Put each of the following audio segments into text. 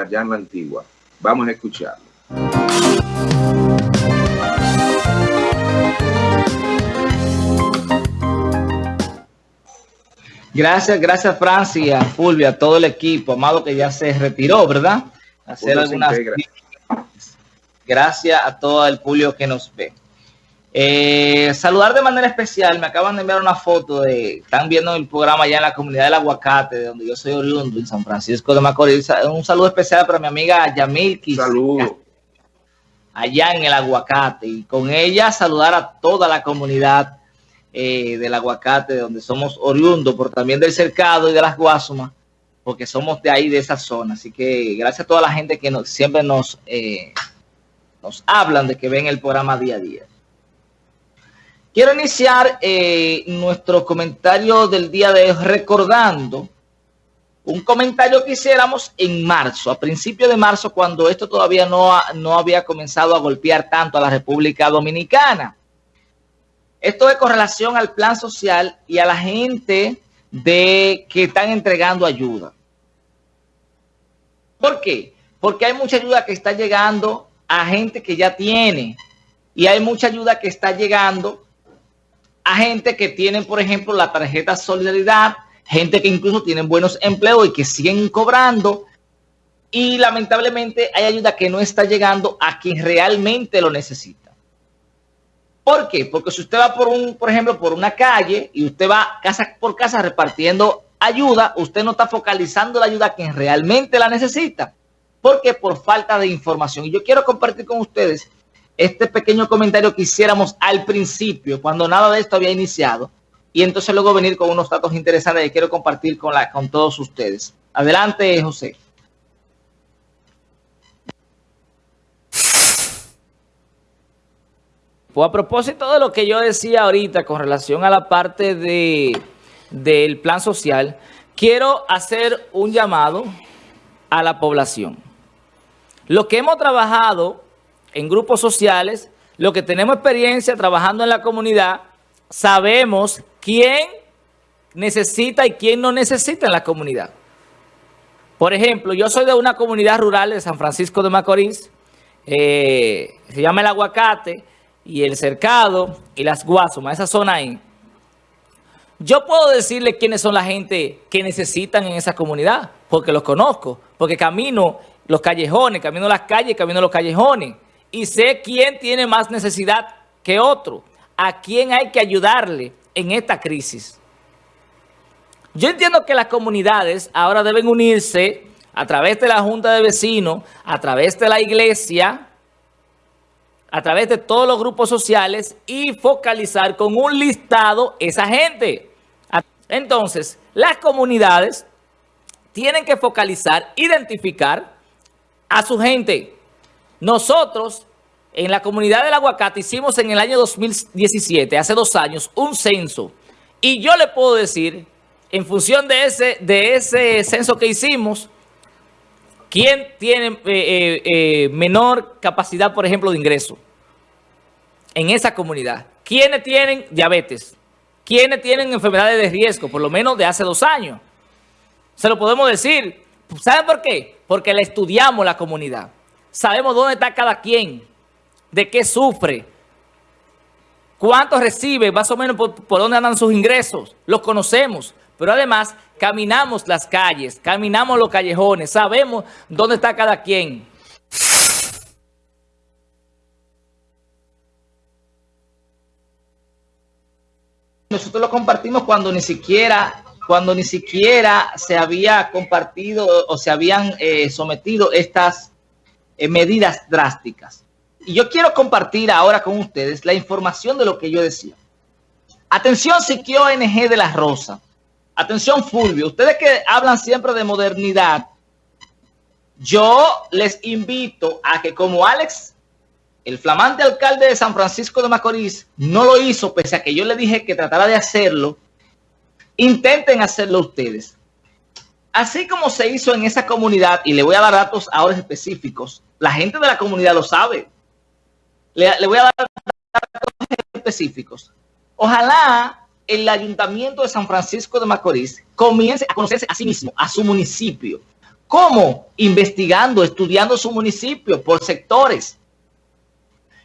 allá en la antigua. Vamos a escucharlo. Gracias, gracias Francia, Fulvia, a todo el equipo, amado que ya se retiró, ¿verdad? Hacer algunas... Gracias a todo el público que nos ve. Eh, saludar de manera especial, me acaban de enviar una foto de, están viendo el programa allá en la comunidad del aguacate, de donde yo soy oriundo, en San Francisco de Macorís. Un saludo especial para mi amiga Yamilki. Saludo. Allá en el aguacate. Y con ella saludar a toda la comunidad eh, del aguacate, de donde somos oriundos, por también del cercado y de las guasumas, porque somos de ahí, de esa zona. Así que gracias a toda la gente que siempre nos, eh, nos hablan de que ven el programa día a día. Quiero iniciar eh, nuestro comentario del día de hoy recordando un comentario que hiciéramos en marzo, a principios de marzo, cuando esto todavía no, no había comenzado a golpear tanto a la República Dominicana. Esto es con relación al plan social y a la gente de que están entregando ayuda. ¿Por qué? Porque hay mucha ayuda que está llegando a gente que ya tiene y hay mucha ayuda que está llegando a gente que tienen, por ejemplo, la tarjeta Solidaridad, gente que incluso tienen buenos empleos y que siguen cobrando. Y lamentablemente hay ayuda que no está llegando a quien realmente lo necesita. ¿Por qué? Porque si usted va por un, por ejemplo, por una calle y usted va casa por casa repartiendo ayuda, usted no está focalizando la ayuda a quien realmente la necesita. Porque por falta de información. Y yo quiero compartir con ustedes este pequeño comentario que hiciéramos al principio, cuando nada de esto había iniciado, y entonces luego venir con unos datos interesantes que quiero compartir con, la, con todos ustedes. Adelante, José. Pues a propósito de lo que yo decía ahorita con relación a la parte de, del plan social, quiero hacer un llamado a la población. Lo que hemos trabajado en grupos sociales, lo que tenemos experiencia trabajando en la comunidad, sabemos quién necesita y quién no necesita en la comunidad. Por ejemplo, yo soy de una comunidad rural de San Francisco de Macorís, eh, se llama El Aguacate, y El Cercado, y Las Guasumas, esa zona ahí. Yo puedo decirle quiénes son la gente que necesitan en esa comunidad, porque los conozco, porque camino los callejones, camino las calles, camino los callejones y sé quién tiene más necesidad que otro, a quién hay que ayudarle en esta crisis. Yo entiendo que las comunidades ahora deben unirse a través de la Junta de Vecinos, a través de la iglesia, a través de todos los grupos sociales y focalizar con un listado esa gente. Entonces, las comunidades tienen que focalizar, identificar a su gente. Nosotros, en la comunidad del aguacate, hicimos en el año 2017, hace dos años, un censo. Y yo le puedo decir, en función de ese, de ese censo que hicimos, quién tiene eh, eh, eh, menor capacidad, por ejemplo, de ingreso en esa comunidad. ¿Quiénes tienen diabetes? ¿Quiénes tienen enfermedades de riesgo? Por lo menos de hace dos años. Se lo podemos decir. ¿Saben por qué? Porque le estudiamos la comunidad. Sabemos dónde está cada quien, de qué sufre, cuánto recibe, más o menos por, dónde andan sus ingresos. Los conocemos, pero además caminamos las calles, caminamos los callejones, sabemos dónde está cada quien. Nosotros lo compartimos cuando ni siquiera cuando ni siquiera se había compartido o se habían eh, sometido estas eh, medidas drásticas. Y yo quiero compartir ahora con ustedes la información de lo que yo decía. Atención, Siquio ONG de la Rosa. Atención, Fulvio. Ustedes que hablan siempre de modernidad, yo les invito a que como Alex, el flamante alcalde de San Francisco de Macorís, no lo hizo, pese a que yo le dije que tratara de hacerlo, intenten hacerlo ustedes. Así como se hizo en esa comunidad, y le voy a dar datos ahora específicos, la gente de la comunidad lo sabe. Le, voy a dar datos específicos. Ojalá el Ayuntamiento de San Francisco de Macorís comience a conocerse a sí mismo, a su municipio, ¿Cómo? Investigando, estudiando su municipio por sectores.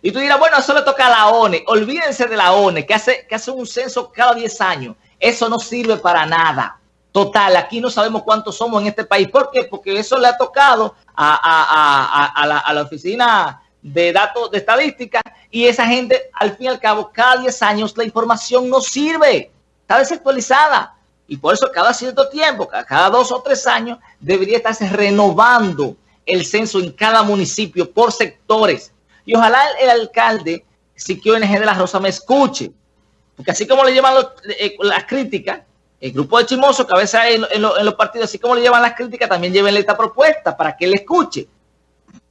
Y tú dirás, bueno, eso le toca a la ONE. Olvídense de la ONE, que hace, que hace un censo cada 10 años. Eso no sirve para nada. Total, aquí no sabemos cuántos somos en este país. ¿Por qué? Porque eso le ha tocado a, la, a la, oficina de datos de estadística y esa gente, al fin y al cabo, cada 10 años la información no sirve. Está desactualizada. Y por eso cada cierto tiempo, cada dos o tres años, debería estarse renovando el censo en cada municipio por sectores. Y ojalá el, alcalde, Siquio NG de la Rosa, me escuche. Porque así como le llevan eh, las críticas, el grupo de chimosos que a veces hay en, los partidos, así como le llevan las críticas, también llevenle esta propuesta para que él escuche.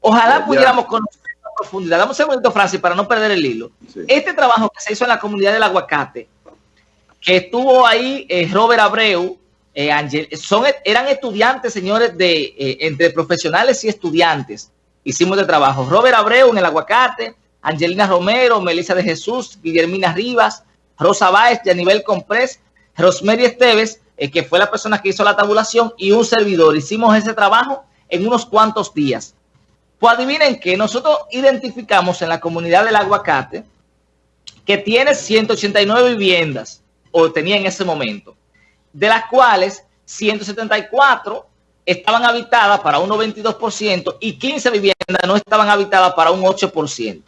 Ojalá pudiéramos conocer la profundidad. Dame un segundito, Francis, para no perder el hilo. Este trabajo que se hizo en la comunidad del aguacate, que estuvo ahí eh, Robert Abreu, eh, son, eran estudiantes, señores, de eh, entre profesionales y estudiantes. Hicimos de trabajo. Robert Abreu en el aguacate, Angelina Romero, Melissa de Jesús, Guillermina Rivas, Rosa Báez, nivel Comprés, Rosemary Esteves, eh, que fue la persona que hizo la tabulación, y un servidor. Hicimos ese trabajo en unos cuantos días. Pues adivinen que nosotros identificamos en la comunidad del aguacate que tiene 189 viviendas, o tenía en ese momento, de las cuales 174 estaban habitadas para un 92% y 15 viviendas no estaban habitadas para un 8%.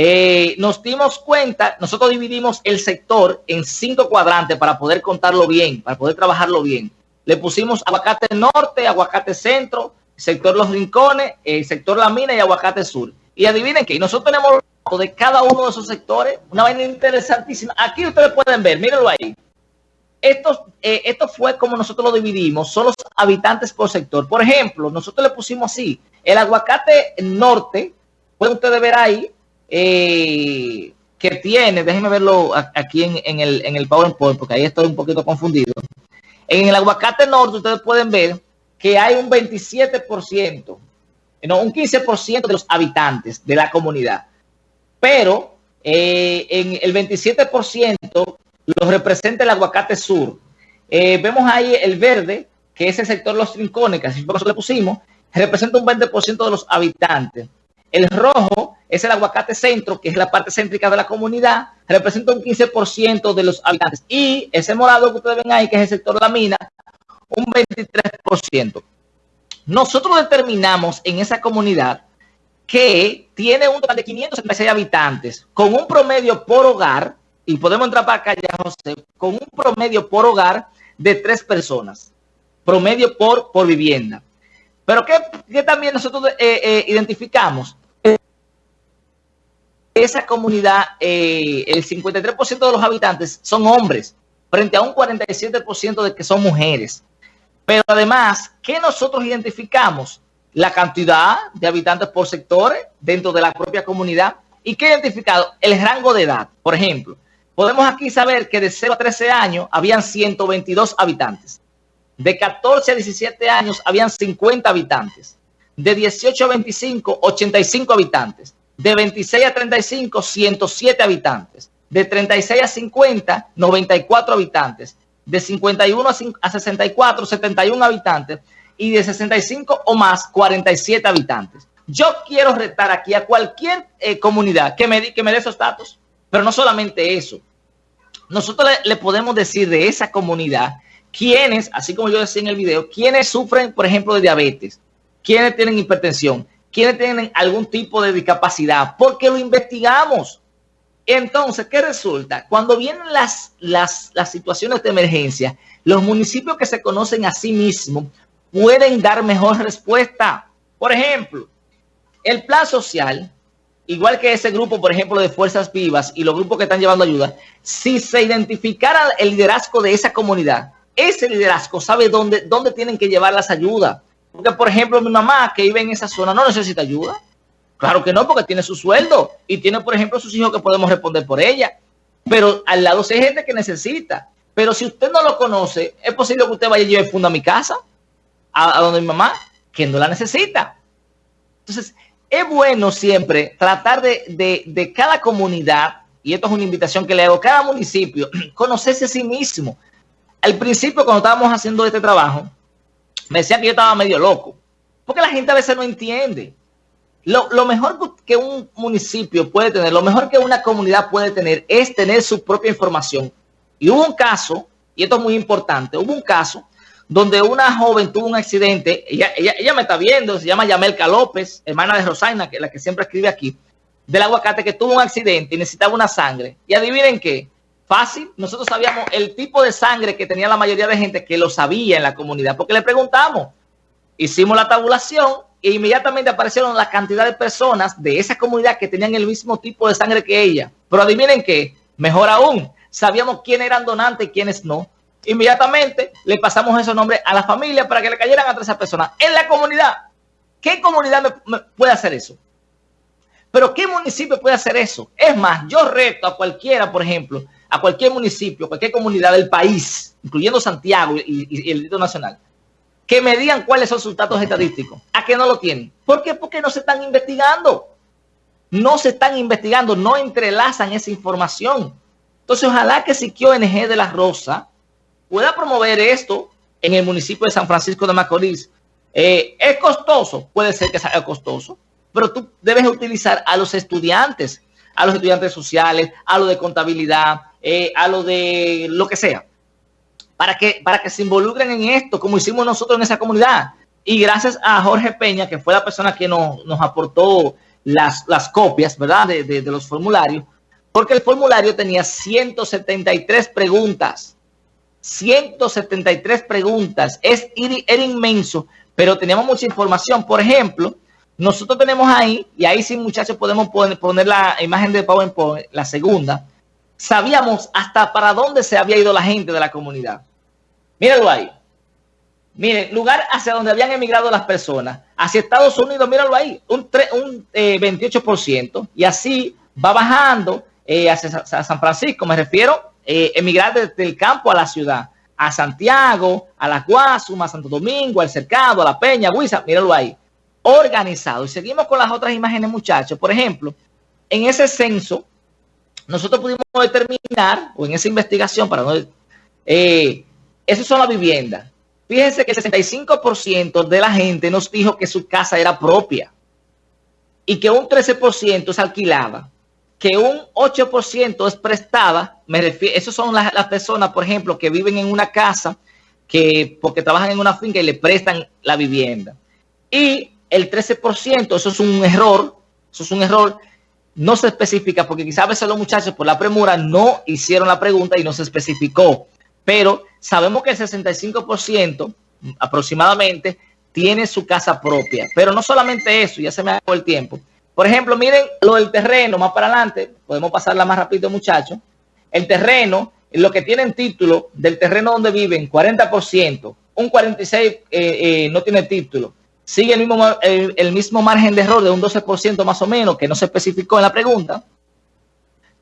Eh, nos dimos cuenta, nosotros dividimos el sector en cinco cuadrantes para poder contarlo bien, para poder trabajarlo bien. Le pusimos aguacate norte, aguacate centro, sector Los Rincones, el sector La Mina y aguacate sur. Y adivinen que nosotros tenemos de cada uno de esos sectores, una vaina interesantísima. Aquí ustedes pueden ver, mírenlo ahí. Esto, eh, esto fue como nosotros lo dividimos, son los habitantes por sector. Por ejemplo, nosotros le pusimos así, el aguacate norte, pueden ustedes ver ahí, eh, que tiene, déjenme verlo aquí en, el, en el PowerPoint, porque ahí estoy un poquito confundido. En el aguacate norte ustedes pueden ver que hay un 27%, no, un 15% de los habitantes de la comunidad. Pero eh, en el 27% lo representa el aguacate sur. Eh, vemos ahí el verde, que es el sector Los Trincones, que así que le pusimos, representa un 20% de los habitantes. El rojo es el aguacate centro, que es la parte céntrica de la comunidad, representa un 15% de los habitantes. Y ese morado que ustedes ven ahí, que es el sector de la mina, un 23%. Nosotros determinamos en esa comunidad que tiene un total de 576 habitantes, con un promedio por hogar, y podemos entrar para acá ya, José, con un promedio por hogar de tres personas, promedio por, por vivienda. Pero ¿qué, también nosotros eh, eh, identificamos? Esa comunidad, eh, el 53% de los habitantes son hombres, frente a un 47% de que son mujeres. Pero además, ¿qué nosotros identificamos? La cantidad de habitantes por sectores dentro de la propia comunidad. ¿Y qué identificado? El rango de edad. Por ejemplo, podemos aquí saber que de 0 a 13 años habían 122 habitantes. De 14 a 17 años habían 50 habitantes. De 18 a 25, 85 habitantes. De 26 a 35, 107 habitantes. De 36 a 50, 94 habitantes. De 51 a 64, 71 habitantes. Y de 65 o más, 47 habitantes. Yo quiero retar aquí a cualquier eh, comunidad que me, que me dé esos datos. Pero no solamente eso. Nosotros le podemos decir de esa comunidad quienes, así como yo decía en el video, quienes sufren, por ejemplo, de diabetes, quienes tienen hipertensión, quienes tienen algún tipo de discapacidad, porque lo investigamos. Entonces, ¿qué resulta? Cuando vienen las, las, situaciones de emergencia, los municipios que se conocen a sí mismos pueden dar mejor respuesta. Por ejemplo, el plan social, igual que ese grupo, por ejemplo, de Fuerzas Vivas y los grupos que están llevando ayuda, si se identificara el liderazgo de esa comunidad, ese liderazgo sabe dónde, dónde tienen que llevar las ayudas. Porque, por ejemplo, mi mamá que vive en esa zona no necesita ayuda. Claro que no, porque tiene su sueldo y tiene, por ejemplo, sus hijos que podemos responder por ella. Pero al lado hay gente que necesita. Pero si usted no lo conoce, es posible que usted vaya y lleve funda a mi casa, a, donde mi mamá, que no la necesita. Entonces, es bueno siempre tratar de, de, de cada comunidad, y esto es una invitación que le hago a cada municipio, conocerse a sí mismo al principio, cuando estábamos haciendo este trabajo, me decían que yo estaba medio loco. Porque la gente a veces no entiende. Lo, mejor que un municipio puede tener, lo mejor que una comunidad puede tener es tener su propia información. Y hubo un caso, y esto es muy importante, hubo un caso donde una joven tuvo un accidente, ella, ella, ella me está viendo, se llama Yamelka López, hermana de Rosaina, que la que siempre escribe aquí, del aguacate, que tuvo un accidente y necesitaba una sangre. Y adivinen qué, fácil, nosotros sabíamos el tipo de sangre que tenía la mayoría de gente que lo sabía en la comunidad, porque le preguntamos, hicimos la tabulación e inmediatamente aparecieron la cantidad de personas de esa comunidad que tenían el mismo tipo de sangre que ella. Pero adivinen qué, mejor aún, sabíamos quiénes eran donantes y quiénes no. Inmediatamente le pasamos esos nombres a la familia para que le cayeran a esas personas en la comunidad. ¿Qué comunidad me puede hacer eso? Pero ¿qué municipio puede hacer eso? Es más, yo reto a cualquiera, por ejemplo, a cualquier municipio, cualquier comunidad del país, incluyendo Santiago y, el Distrito Nacional, que me digan cuáles son sus datos estadísticos. ¿A qué no lo tienen? ¿Por qué? Porque no se están investigando. No se están investigando, no entrelazan esa información. Entonces, ojalá que Siquio ONG de la Rosa pueda promover esto en el municipio de San Francisco de Macorís. Eh, ¿Es costoso? Puede ser que sea costoso, pero tú debes utilizar a los estudiantes, a los estudiantes sociales, a lo de contabilidad, eh, a lo de lo que sea, para que, para que se involucren en esto, como hicimos nosotros en esa comunidad. Y gracias a Jorge Peña, que fue la persona que nos, nos aportó las, las copias, ¿verdad?, de, de, los formularios, porque el formulario tenía 173 preguntas. 173 preguntas. Es, era inmenso, pero teníamos mucha información. Por ejemplo, nosotros tenemos ahí, y ahí sí, muchachos, podemos poner, poner la imagen de PowerPoint, la segunda. Sabíamos hasta para dónde se había ido la gente de la comunidad. Míralo ahí. Miren, lugar hacia donde habían emigrado las personas. Hacia Estados Unidos, míralo ahí, un, un eh, 28%. Y así va bajando eh, hacia, San Francisco, me refiero eh, emigrar desde el campo a la ciudad, a Santiago, a la Guasuma, Santo Domingo, al Cercado, a La Peña, a Huiza, míralo ahí, organizado. Y seguimos con las otras imágenes, muchachos. Por ejemplo, en ese censo, nosotros pudimos determinar, o en esa investigación, para no... Eh, esas son las viviendas. Fíjense que el 65% de la gente nos dijo que su casa era propia y que un 13% es alquilada que un 8% es prestada, me refiero, esas son las, las, personas, por ejemplo, que viven en una casa, que porque trabajan en una finca y le prestan la vivienda. Y el 13%, eso es un error, eso es un error, no se especifica, porque quizás a veces los muchachos por la premura no hicieron la pregunta y no se especificó. Pero sabemos que el 65% aproximadamente tiene su casa propia. Pero no solamente eso, ya se me acabó el tiempo por ejemplo, miren lo del terreno, más para adelante, podemos pasarla más rápido, muchachos. El terreno, lo que tienen título del terreno donde viven, 40%, un 46% eh, eh, no tiene título. Sigue el mismo, el, mismo margen de error de un 12% más o menos, que no se especificó en la pregunta.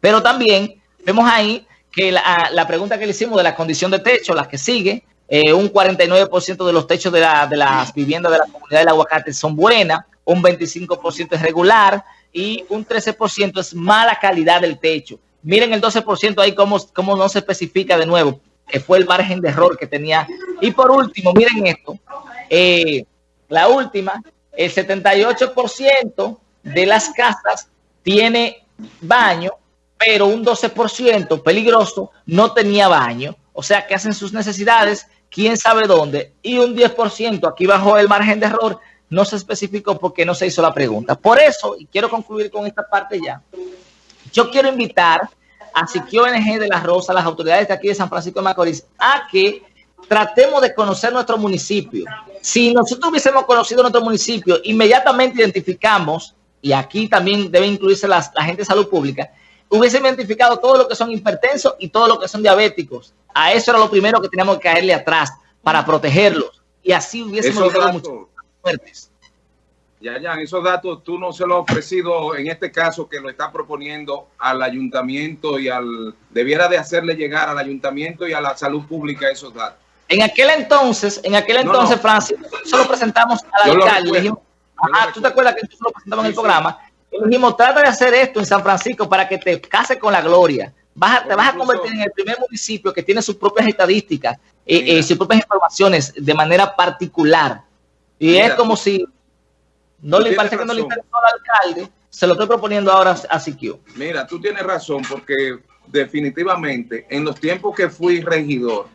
Pero también vemos ahí que la, la pregunta que le hicimos de la condición de techo, la que sigue, eh, un 49% de los techos de, la, de las viviendas de la comunidad del aguacate son buenas, un 25% es regular y un 13% es mala calidad del techo. Miren el 12% ahí cómo, cómo no se especifica de nuevo, que fue el margen de error que tenía. Y por último, miren esto, eh, la última, el 78% de las casas tiene baño, pero un 12% peligroso no tenía baño. O sea, que hacen sus necesidades, quién sabe dónde, y un 10%, aquí bajó el margen de error, no se especificó porque no se hizo la pregunta. Por eso, y quiero concluir con esta parte ya, yo quiero invitar a Siquio ONG de la Rosa, las autoridades de aquí de San Francisco de Macorís, a que tratemos de conocer nuestro municipio. Si nosotros hubiésemos conocido nuestro municipio, inmediatamente identificamos, y aquí también debe incluirse la gente de salud pública, hubiésemos identificado todo lo que son hipertensos y todo lo que son diabéticos. A eso era lo primero que teníamos que caerle atrás para protegerlos. Y así hubiésemos logrado mucho fuertes. Ya, ya, esos datos tú no se lo has ofrecido en este caso que lo está proponiendo al ayuntamiento y al... Debiera de hacerle llegar al ayuntamiento y a la salud pública esos datos. En aquel entonces, en aquel entonces, no, no. Francis, solo presentamos al alcalde. Le dijimos, ah, tú te acuerdas que nosotros lo presentamos en el programa. Y le dijimos, trata de hacer esto en San Francisco para que te case con la gloria. Vas te vas a convertir en el primer municipio que tiene sus propias estadísticas, eh, eh, sus propias informaciones de manera particular. Y es como si no le parece que no le interesó al alcalde, se lo estoy proponiendo ahora a Siquio. Mira, tú tienes razón porque definitivamente en los tiempos que fui regidor,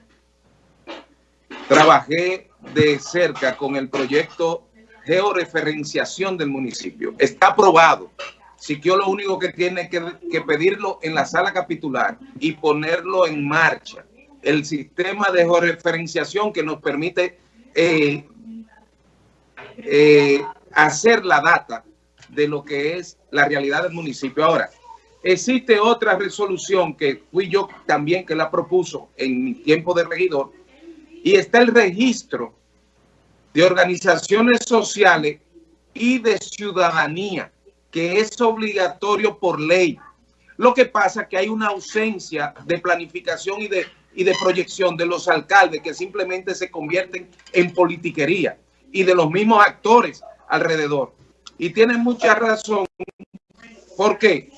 trabajé de cerca con el proyecto georreferenciación del municipio. Está aprobado. Siquio lo único que tiene que, pedirlo en la sala capitular y ponerlo en marcha. El sistema de georreferenciación que nos permite eh, eh, hacer la data de lo que es la realidad del municipio. Ahora, existe otra resolución que fui yo también que la propuso en mi tiempo de regidor y está el registro de organizaciones sociales y de ciudadanía, que es obligatorio por ley. Lo que pasa es que hay una ausencia de planificación y de, y de proyección de los alcaldes que simplemente se convierten en politiquería y de los mismos actores alrededor. Y tienen mucha razón porque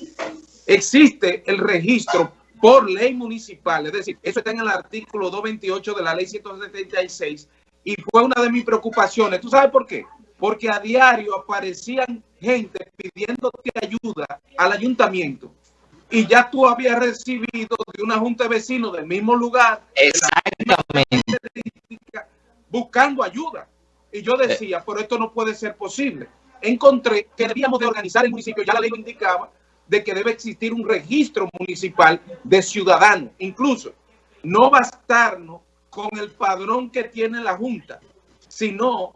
existe el registro por ley municipal, es decir, eso está en el artículo 228 de la ley 176 y fue una de mis preocupaciones. ¿Tú sabes por qué? Porque a diario aparecían gente pidiéndote ayuda al ayuntamiento y ya tú habías recibido de una junta de vecinos del mismo lugar Exactamente. buscando ayuda. Y yo decía, pero esto no puede ser posible encontré que debíamos de organizar el municipio, ya la ley lo indicaba, de que debe existir un registro municipal de ciudadanos. Incluso, no bastarnos con el padrón que tiene la Junta, sino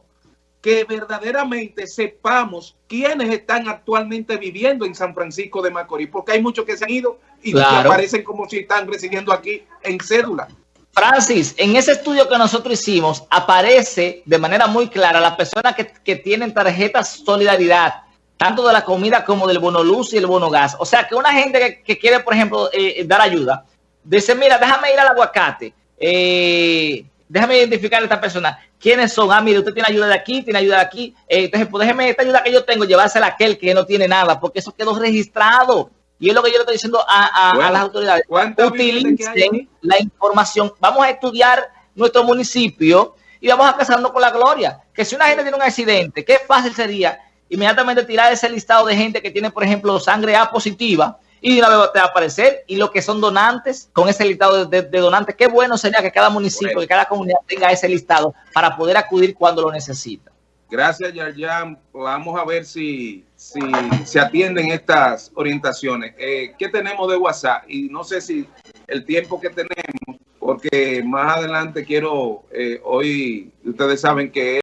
que verdaderamente sepamos quiénes están actualmente viviendo en San Francisco de Macorís, porque hay muchos que se han ido y que aparecen como si están residiendo aquí en cédula. Francis, en ese estudio que nosotros hicimos, aparece de manera muy clara las personas que, tienen tarjetas solidaridad, tanto de la comida como del bono luz y el bono gas. O sea, que una gente que, quiere, por ejemplo, eh, dar ayuda, dice, mira, déjame ir al aguacate, eh, déjame identificar a esta persona. ¿Quiénes son? Ah, mire, usted tiene ayuda de aquí, tiene ayuda de aquí. Eh, entonces, pues déjeme esta ayuda que yo tengo, llevársela a aquel que no tiene nada, porque eso quedó registrado. Y es lo que yo le estoy diciendo a, las autoridades. Utilicen la información. Vamos a estudiar nuestro municipio y vamos a casarnos con la gloria. Que si una gente tiene un accidente, qué fácil sería inmediatamente tirar ese listado de gente que tiene, por ejemplo, sangre A positiva y de una vez te va a aparecer. Y los que son donantes, con ese listado de, donantes, qué bueno sería que cada municipio, que cada comunidad tenga ese listado para poder acudir cuando lo necesita. Gracias, Yarjan. Vamos a ver si, si se atienden estas orientaciones. Eh, ¿Qué tenemos de WhatsApp? Y no sé si el tiempo que tenemos, porque más adelante quiero, eh, hoy ustedes saben que